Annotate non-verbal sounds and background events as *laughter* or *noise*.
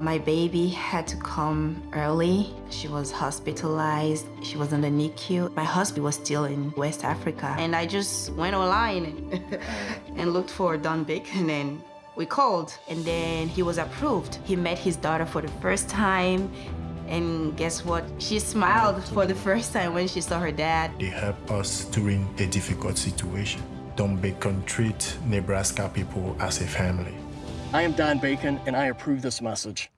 My baby had to come early. She was hospitalized. She was in the NICU. My husband was still in West Africa. And I just went online *laughs* and looked for Don Bacon and then we called. And then he was approved. He met his daughter for the first time. And guess what? She smiled for the first time when she saw her dad. They help us during a difficult situation. Don Bacon treat Nebraska people as a family. I am Don Bacon, and I approve this message.